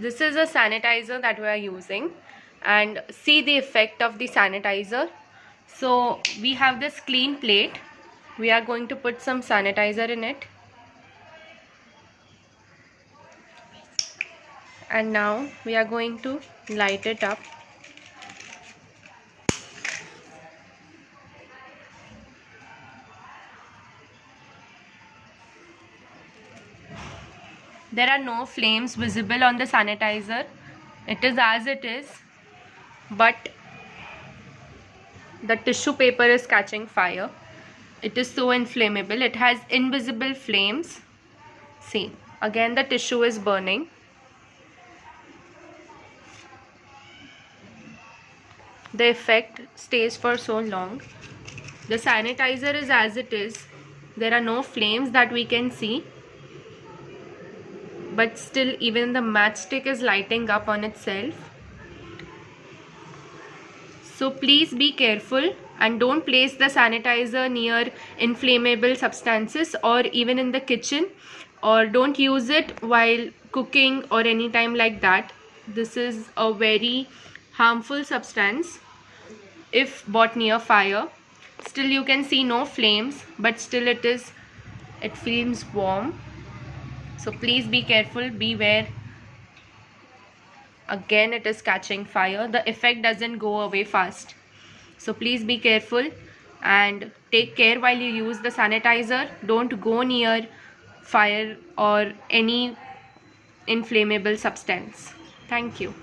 this is a sanitizer that we are using and see the effect of the sanitizer. So we have this clean plate. We are going to put some sanitizer in it. And now we are going to light it up there are no flames visible on the sanitizer. It is as it is but the tissue paper is catching fire. It is so inflammable. It has invisible flames. See again the tissue is burning. The effect stays for so long. The sanitizer is as it is. There are no flames that we can see but still even the matchstick is lighting up on itself. So please be careful and don't place the sanitizer near inflammable substances or even in the kitchen or don't use it while cooking or anytime like that. This is a very harmful substance if bought near fire. Still you can see no flames but still it is it feels warm so please be careful beware. Again it is catching fire. The effect doesn't go away fast. So please be careful and take care while you use the sanitizer. Don't go near fire or any inflammable substance. Thank you